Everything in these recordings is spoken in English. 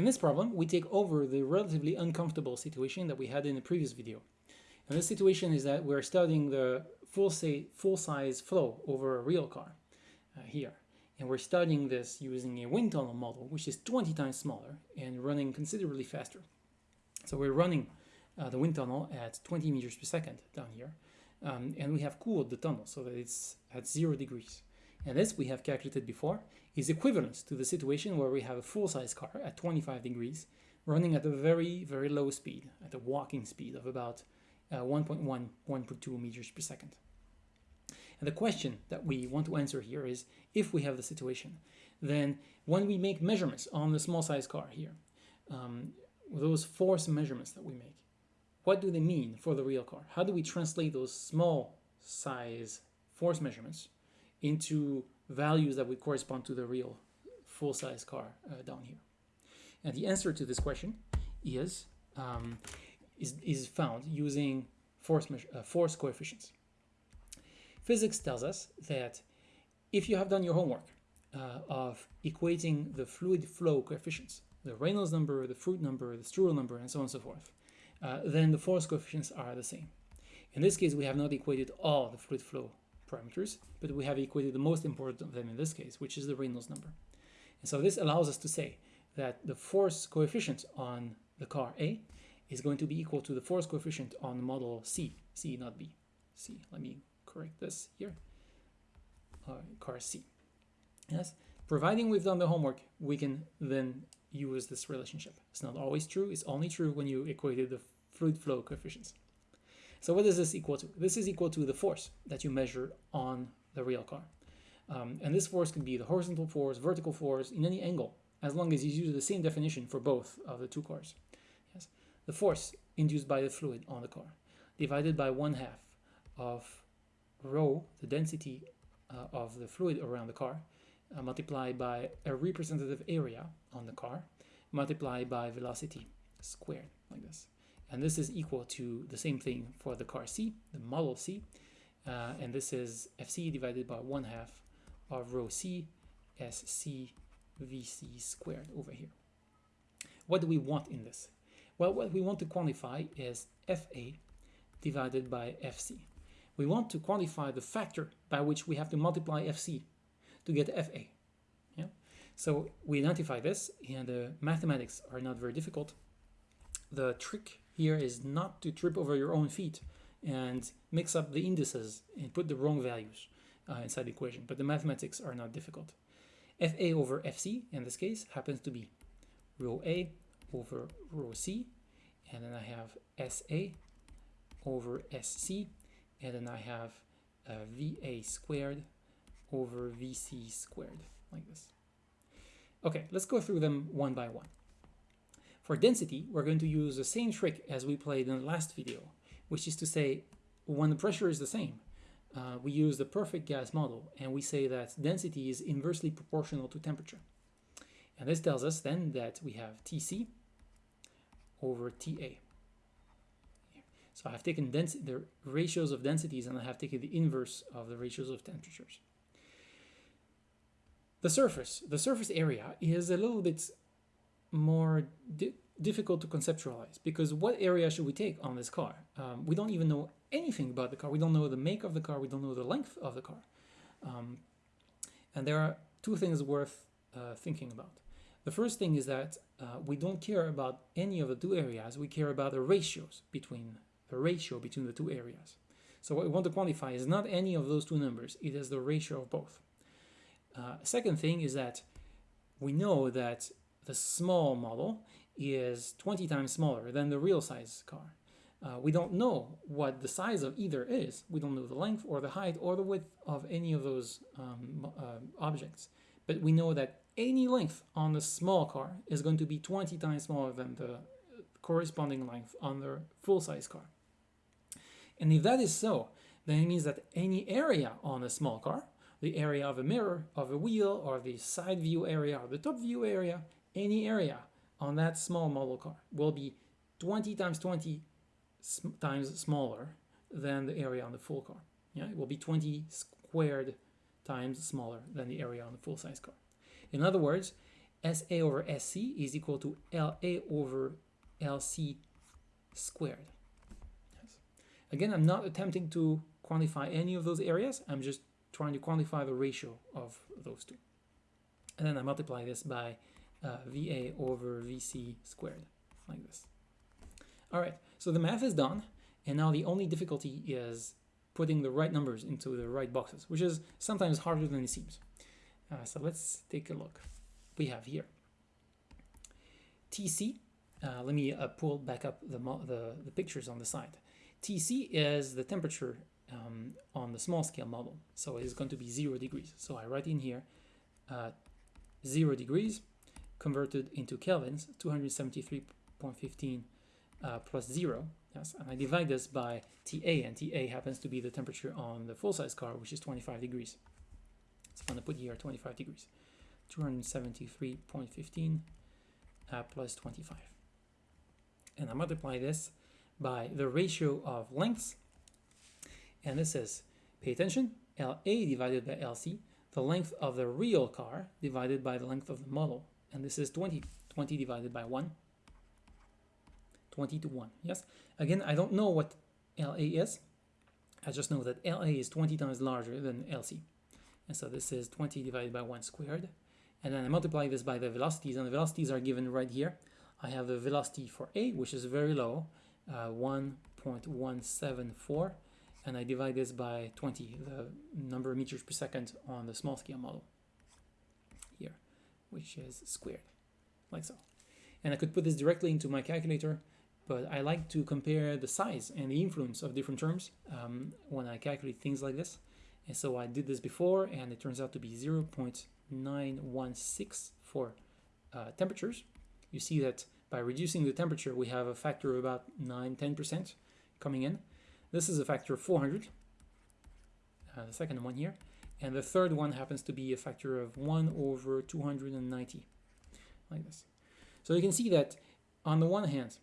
In this problem, we take over the relatively uncomfortable situation that we had in the previous video. And this situation is that we're studying the full, say, full size flow over a real car uh, here. And we're studying this using a wind tunnel model, which is 20 times smaller and running considerably faster. So we're running uh, the wind tunnel at 20 meters per second down here. Um, and we have cooled the tunnel so that it's at zero degrees. And this we have calculated before is equivalent to the situation where we have a full-size car at 25 degrees running at a very, very low speed, at a walking speed of about uh, 1.1, 1.2 meters per second. And the question that we want to answer here is, if we have the situation, then when we make measurements on the small size car here, um, those force measurements that we make, what do they mean for the real car? How do we translate those small size force measurements into values that would correspond to the real full-size car uh, down here? And the answer to this question is um, is, is found using force, uh, force coefficients. Physics tells us that if you have done your homework uh, of equating the fluid flow coefficients, the Reynolds number, the Froude number, the Strouhal number, and so on and so forth, uh, then the force coefficients are the same. In this case, we have not equated all the fluid flow parameters, but we have equated the most important of them in this case, which is the Reynolds number. And so this allows us to say that the force coefficient on the car A is going to be equal to the force coefficient on model C, C not B, C. Let me correct this here, uh, car C. Yes, providing we've done the homework, we can then use this relationship. It's not always true, it's only true when you equated the fluid flow coefficients. So what is this equal to? This is equal to the force that you measure on the real car. Um, and this force can be the horizontal force, vertical force, in any angle, as long as you use the same definition for both of the two cars. Yes, The force induced by the fluid on the car, divided by one half of rho, the density uh, of the fluid around the car, uh, multiplied by a representative area on the car, multiplied by velocity squared, like this. And this is equal to the same thing for the car C, the model C, uh, and this is FC divided by 1 half of rho C SC VC squared over here. What do we want in this? Well, what we want to quantify is FA divided by FC. We want to quantify the factor by which we have to multiply FC to get FA. Yeah? So we identify this and the mathematics are not very difficult. The trick here is not to trip over your own feet and mix up the indices and put the wrong values uh, inside the equation, but the mathematics are not difficult. FA over FC in this case happens to be rho A over rho C, and then I have SA over SC, and then I have uh, VA squared over VC squared, like this. Okay, let's go through them one by one. For density, we're going to use the same trick as we played in the last video, which is to say, when the pressure is the same, uh, we use the perfect gas model, and we say that density is inversely proportional to temperature. And this tells us then that we have Tc over Ta. So I have taken the ratios of densities and I have taken the inverse of the ratios of temperatures. The surface, the surface area is a little bit more di difficult to conceptualize because what area should we take on this car? Um, we don't even know anything about the car. We don't know the make of the car. We don't know the length of the car. Um, and there are two things worth uh, thinking about. The first thing is that uh, we don't care about any of the two areas. We care about the ratios between the ratio between the two areas. So what we want to quantify is not any of those two numbers. It is the ratio of both. Uh, second thing is that we know that the small model is 20 times smaller than the real size car. Uh, we don't know what the size of either is. We don't know the length or the height or the width of any of those um, uh, objects. But we know that any length on the small car is going to be 20 times smaller than the corresponding length on the full-size car. And if that is so, then it means that any area on a small car the area of a mirror, of a wheel, or the side view area, or the top view area, any area on that small model car will be 20 times 20 times smaller than the area on the full car. Yeah, it will be 20 squared times smaller than the area on the full-size car. In other words, SA over SC is equal to LA over LC squared. Yes. Again, I'm not attempting to quantify any of those areas. I'm just trying to quantify the ratio of those two. And then I multiply this by uh, VA over VC squared, like this. All right, so the math is done. And now the only difficulty is putting the right numbers into the right boxes, which is sometimes harder than it seems. Uh, so let's take a look. We have here TC. Uh, let me uh, pull back up the, the, the, pictures on the side. TC is the temperature um, on the small scale model. So it is going to be zero degrees. So I write in here uh, zero degrees converted into kelvins, 273.15 uh, plus zero Yes, and I divide this by TA, and TA happens to be the temperature on the full-size car, which is 25 degrees. So I'm going to put here 25 degrees. 273.15 uh, plus 25. And I multiply this by the ratio of lengths. And this is, pay attention, LA divided by LC, the length of the real car divided by the length of the model. And this is 20. 20 divided by 1 20 to 1. Yes. Again, I don't know what LA is. I just know that LA is 20 times larger than LC. And so this is 20 divided by 1 squared. And then I multiply this by the velocities, and the velocities are given right here. I have the velocity for A, which is very low, uh, 1.174, and I divide this by 20, the number of meters per second on the small scale model which is squared, like so. And I could put this directly into my calculator but I like to compare the size and the influence of different terms um, when I calculate things like this. And so I did this before, and it turns out to be 0.916 for uh, temperatures. You see that by reducing the temperature, we have a factor of about 9-10% coming in. This is a factor of 400, uh, the second one here. And the third one happens to be a factor of 1 over 290, like this. So you can see that on the one hand,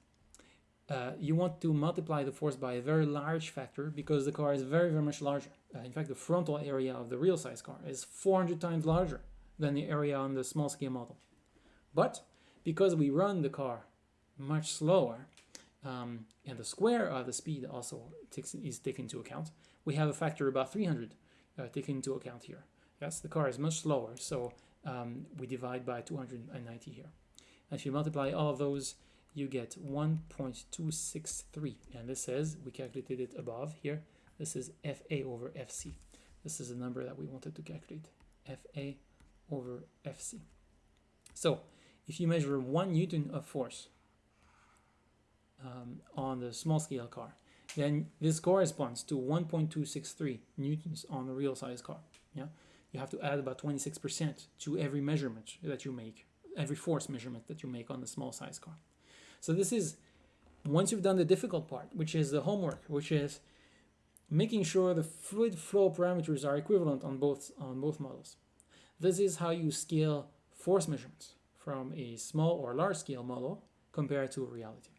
uh, you want to multiply the force by a very large factor because the car is very, very much larger. Uh, in fact, the frontal area of the real size car is 400 times larger than the area on the small scale model. But because we run the car much slower, um, and the square of the speed also takes, is taken into account, we have a factor about 300 uh, taken into account here. Yes, the car is much slower, so um, we divide by 290 here. And if you multiply all of those you get 1.263 and this says we calculated it above here this is FA over FC this is the number that we wanted to calculate FA over FC so if you measure one Newton of force um, on the small scale car then this corresponds to 1.263 newtons on the real size car yeah you have to add about 26% to every measurement that you make every force measurement that you make on the small size car so this is once you've done the difficult part, which is the homework, which is making sure the fluid flow parameters are equivalent on both on both models. This is how you scale force measurements from a small or large scale model compared to reality.